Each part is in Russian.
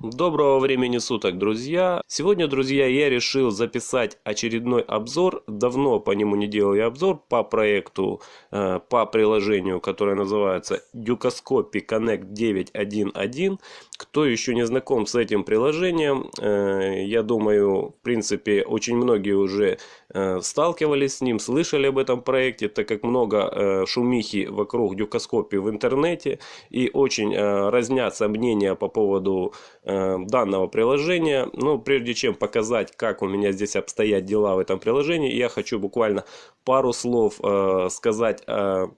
Доброго времени суток, друзья! Сегодня, друзья, я решил записать очередной обзор. Давно по нему не делал я обзор по проекту, э, по приложению, которое называется Ducoscopy Connect 911. Кто еще не знаком с этим приложением, э, я думаю, в принципе, очень многие уже сталкивались с ним, слышали об этом проекте, так как много шумихи вокруг Ducoscopy в интернете и очень разнятся мнения по поводу Э, данного приложения. Но прежде чем показать, как у меня здесь обстоят дела в этом приложении, я хочу буквально пару слов э, сказать э,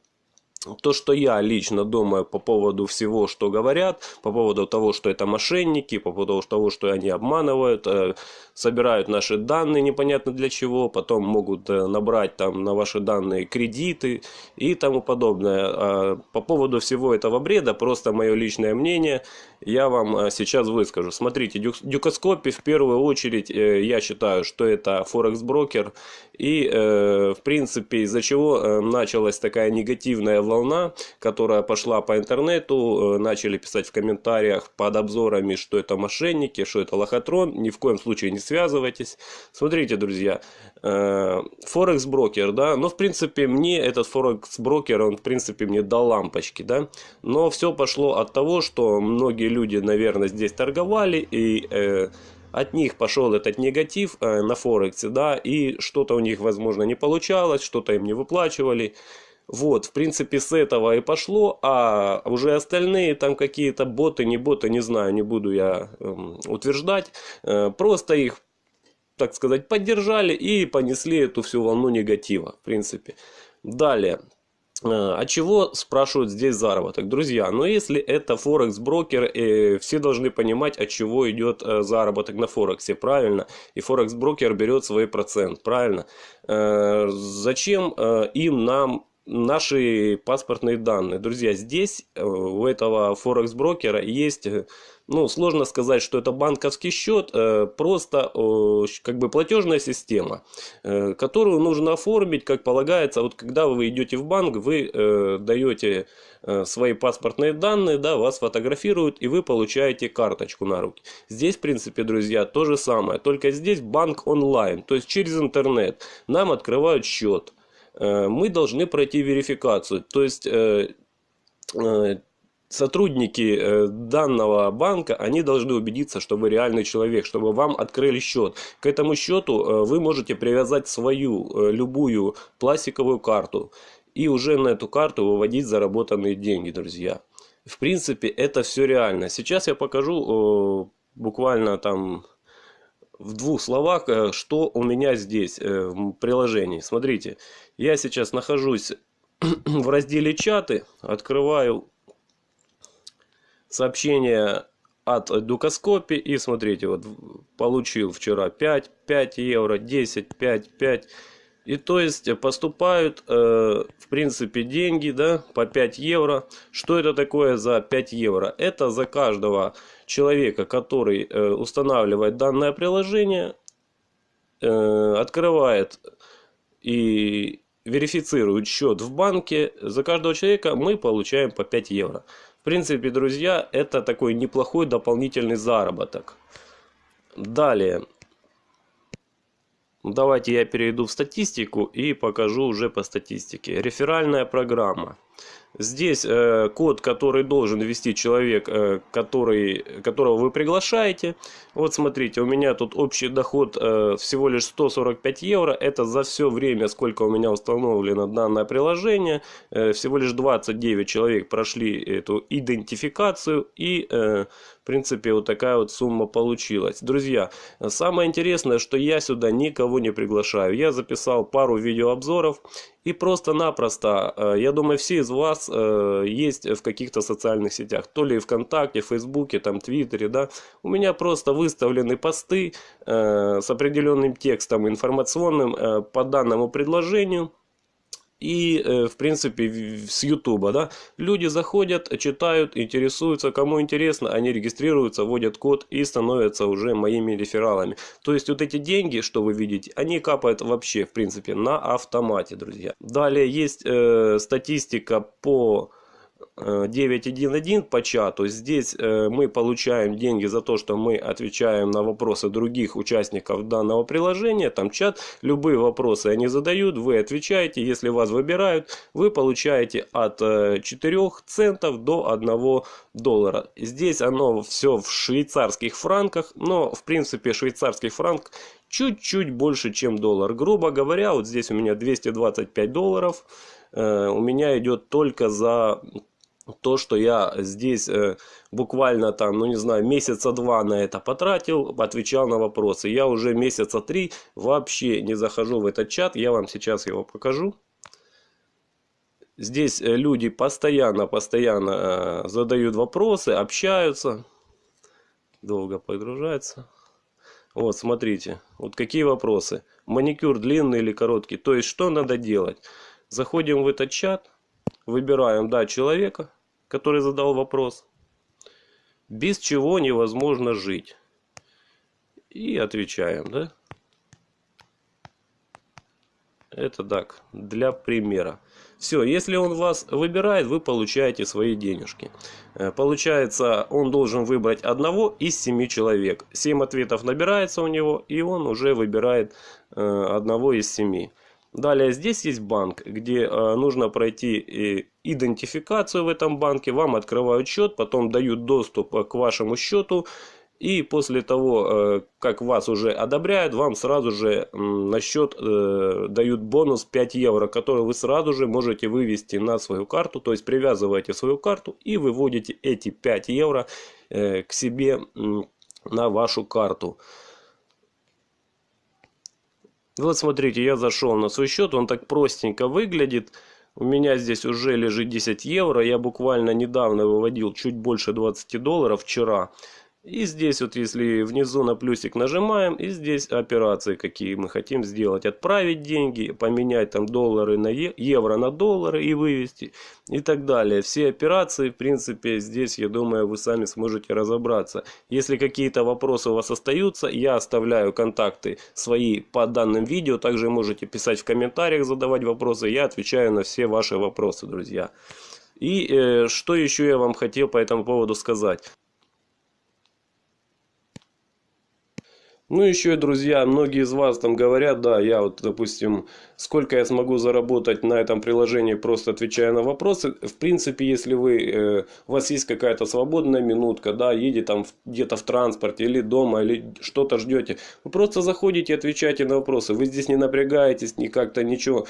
то, что я лично думаю по поводу всего, что говорят, по поводу того, что это мошенники, по поводу того, что они обманывают, э, собирают наши данные непонятно для чего, потом могут э, набрать там на ваши данные кредиты и тому подобное. А по поводу всего этого бреда, просто мое личное мнение, я вам э, сейчас выскажу. Смотрите, Дюкоскопи в первую очередь, я считаю, что это Форекс-брокер, и в принципе из-за чего началась такая негативная волна, которая пошла по интернету, э, начали писать в комментариях под обзорами, что это мошенники, что это лохотрон. Ни в коем случае не связывайтесь. Смотрите, друзья, э, Форекс брокер, да, но в принципе мне этот Форекс брокер, он в принципе мне дал лампочки, да, но все пошло от того, что многие люди, наверное, здесь торговали и э, от них пошел этот негатив на Форексе, да, и что-то у них, возможно, не получалось, что-то им не выплачивали. Вот, в принципе, с этого и пошло, а уже остальные там какие-то боты, не боты, не знаю, не буду я э, утверждать. Э, просто их, так сказать, поддержали и понесли эту всю волну негатива, в принципе. Далее. Э, а чего спрашивают здесь заработок? Друзья, ну если это Форекс брокер, э, все должны понимать, от чего идет э, заработок на Форексе, правильно? И Форекс брокер берет свой процент, правильно? Э, зачем э, им нам наши паспортные данные. Друзья, здесь э, у этого Форекс брокера есть, э, ну, сложно сказать, что это банковский счет, э, просто как бы платежная система, которую нужно оформить, как полагается. Вот когда вы идете в банк, вы даете свои паспортные данные, да, вас фотографируют и вы получаете карточку на руки. Здесь, в принципе, друзья, то же самое, только здесь банк онлайн, то есть через интернет нам открывают счет. Э, мы должны пройти верификацию. То есть э, э, сотрудники данного банка, они должны убедиться, что вы реальный человек, чтобы вам открыли счет. К этому счету вы можете привязать свою любую пластиковую карту и уже на эту карту выводить заработанные деньги, друзья. В принципе, это все реально. Сейчас я покажу буквально там в двух словах, э, что у меня здесь э, в приложении. Смотрите, я сейчас нахожусь в разделе чаты, открываю сообщение от Дукоскопи и смотрите, вот получил вчера 5, 5 евро, 10, 5, 5. И то есть поступают, э, в принципе, деньги, да, по 5 евро. Что это такое за 5 евро? Это за каждого человека, который э, устанавливает данное приложение, э, открывает и верифицирует счет в банке, за каждого человека мы получаем по 5 евро. В принципе, друзья, это такой неплохой дополнительный заработок. Далее. Давайте я перейду в статистику и покажу уже по статистике. Реферальная программа. Здесь э, код, который должен ввести человек, э, который, которого вы приглашаете. Вот смотрите, у меня тут общий доход э, всего лишь 145 евро. Это за все время, сколько у меня установлено данное приложение. Э, всего лишь 29 человек прошли эту идентификацию. И, э, в принципе, вот такая вот сумма получилась. Друзья, самое интересное, что я сюда никого не приглашаю. Я записал пару видеообзоров. И просто-напросто, э, я думаю, все из вас э, есть в каких-то социальных сетях, то ли ВКонтакте, Фейсбуке, там, Твиттере, да. У меня просто выставлены посты э, с определенным текстом информационным по данному предложению и, э, в принципе, с Ютуба, да, люди заходят, читают, интересуются, кому интересно, они регистрируются, вводят код и становятся уже моими рефералами. То есть, вот эти деньги, что вы видите, они капают вообще, в принципе, на автомате, друзья. Далее есть э, статистика по 911 по чату. Здесь э, мы получаем деньги за то, что мы отвечаем на вопросы других участников данного приложения. Там чат, любые вопросы они задают, вы отвечаете. Если вас выбирают, вы получаете от 4 э, центов до 1 доллара. Здесь оно все в швейцарских франках, но в принципе швейцарский франк чуть-чуть больше, чем доллар. Грубо говоря, вот здесь у меня 225 долларов. Э, у меня идет только за то, что я здесь э, буквально там, ну не знаю, месяца два на это потратил, отвечал на вопросы. Я уже месяца три вообще не захожу в этот чат, я вам сейчас его покажу. Здесь э, люди постоянно-постоянно э, задают вопросы, общаются. Долго подгружается. Вот, смотрите, вот какие вопросы. Маникюр длинный или короткий, то есть что надо делать? Заходим в этот чат, выбираем, да, человека, который задал вопрос. Без чего невозможно жить. И отвечаем, да? Это так, для примера. Все, если он вас выбирает, вы получаете свои денежки. Э, получается, он должен выбрать одного из семи человек. Семь ответов набирается у него, и он уже выбирает э, одного из семи. Далее здесь есть банк, где э, нужно пройти э, идентификацию в этом банке. Вам открывают счет, потом дают доступ э, к вашему счету. И после того, как вас уже одобряют, вам сразу же на счет дают бонус 5 евро, который вы сразу же можете вывести на свою карту. То есть привязываете свою карту и выводите эти 5 евро к себе на вашу карту. Вот смотрите, я зашел на свой счет, он так простенько выглядит. У меня здесь уже лежит 10 евро, я буквально недавно выводил чуть больше 20 долларов вчера. И здесь вот если внизу на плюсик нажимаем, и здесь операции какие мы хотим сделать. Отправить деньги, поменять там доллары на евро на доллары и вывести и так далее. Все операции в принципе здесь я думаю вы сами сможете разобраться. Если какие-то вопросы у вас остаются, я оставляю контакты свои по данным видео. Также можете писать в комментариях, задавать вопросы. Я отвечаю на все ваши вопросы, друзья. И э, что еще я вам хотел по этому поводу сказать. Ну, еще, друзья, многие из вас там говорят, да, я вот, допустим, сколько я смогу заработать на этом приложении, просто отвечая на вопросы. В принципе, если вы, э, у вас есть какая-то свободная минутка, да, едете там где-то в транспорте или дома, или что-то ждете, вы просто заходите и отвечаете на вопросы. Вы здесь не напрягаетесь, ни как-то ничего.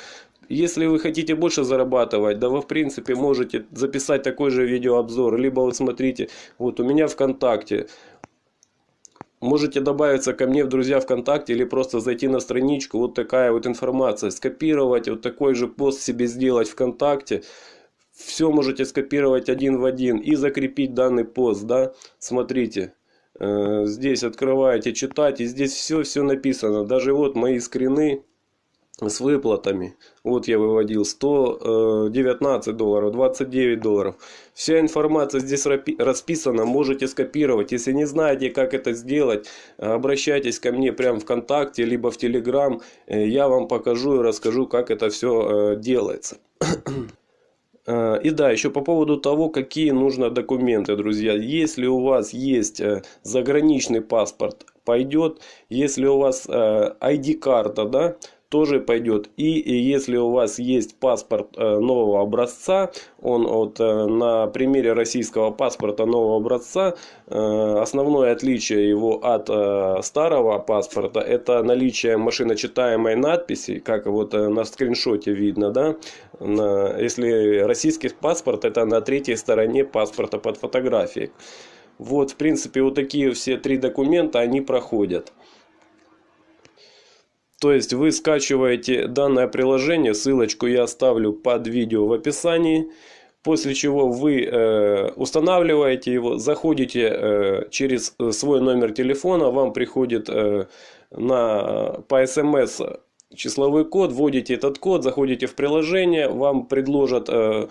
Если вы хотите больше зарабатывать, да вы в принципе можете записать такой же видеообзор, либо вот смотрите, вот у меня ВКонтакте, Можете добавиться ко мне в друзья ВКонтакте или просто зайти на страничку. Вот такая вот информация. Скопировать вот такой же пост себе сделать ВКонтакте. Все можете скопировать один в один и закрепить данный пост. Да? Смотрите. Э, здесь открываете, читать. И здесь все-все написано. Даже вот мои скрины с выплатами. Вот я выводил 119 э, долларов, 29 долларов. Вся информация здесь расписана, можете скопировать. Если не знаете, как это сделать, обращайтесь ко мне прямо ВКонтакте, либо в Телеграм. Э, я вам покажу и расскажу, как это все э, делается. И да, еще по поводу того, какие нужно документы, друзья. Если у вас есть заграничный паспорт, пойдет. Если у вас ID-карта, да, тоже пойдет. И, если у вас есть паспорт э, нового образца, он вот э, на примере российского паспорта нового образца, э, основное отличие его от старого паспорта, это наличие машиночитаемой надписи, как вот на скриншоте видно, да, если российский паспорт, это на третьей стороне паспорта под фотографией. Вот, в принципе, вот такие все три документа, они проходят. То есть вы скачиваете данное приложение, ссылочку я оставлю под видео в описании. После чего вы э, устанавливаете его, заходите э, через свой номер телефона, вам приходит э, на, по смс числовой код, вводите этот код, заходите в приложение, вам предложат э,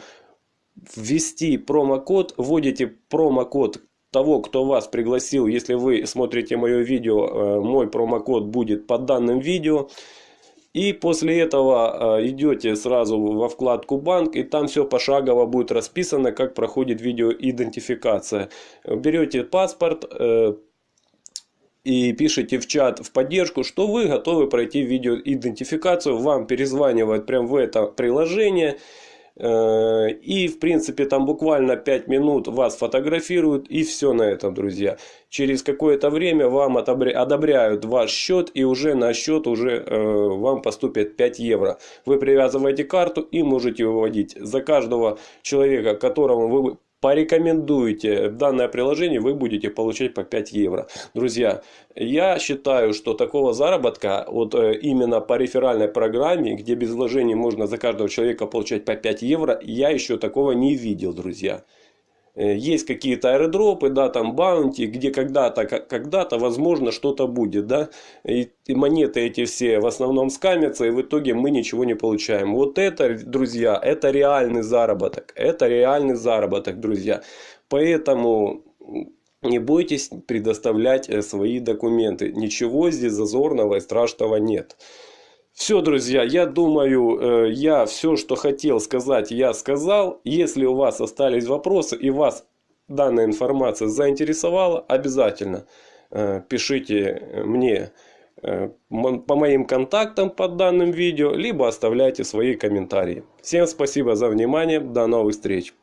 ввести промокод, вводите промокод того, кто вас пригласил, если вы смотрите мое видео, э, мой промокод будет под данным видео. И после этого идете сразу во вкладку банк, и там все пошагово будет расписано, как проходит видеоидентификация. Берете паспорт, и пишите в чат в поддержку, что вы готовы пройти видеоидентификацию. Вам перезванивают прямо в это приложение. Э, и, в принципе, там буквально 5 минут вас фотографируют, и все на этом, друзья. Через какое-то время вам одобряют ваш счет, и уже на счет уже э, вам поступит 5 евро. Вы привязываете карту и можете выводить. За каждого человека, которому вы порекомендуете данное приложение, вы будете получать по 5 евро. Друзья, я считаю, что такого заработка вот э, именно по реферальной программе, где без вложений можно за каждого человека получать по 5 евро, я еще такого не видел, друзья. Э, есть какие-то аэродропы, да, там баунти, где когда-то, когда-то, возможно, что-то будет, да, и, и монеты эти все в основном скамятся, и в итоге мы ничего не получаем. Вот это, друзья, это реальный заработок, это реальный заработок, друзья. Поэтому не бойтесь предоставлять э, свои документы, ничего здесь зазорного и страшного нет. Все, друзья, я думаю, э, я все, что хотел сказать, я сказал. Если у вас остались вопросы и вас данная информация заинтересовала, обязательно э, пишите мне э, по моим контактам под данным видео, либо оставляйте свои комментарии. Всем спасибо за внимание, до новых встреч!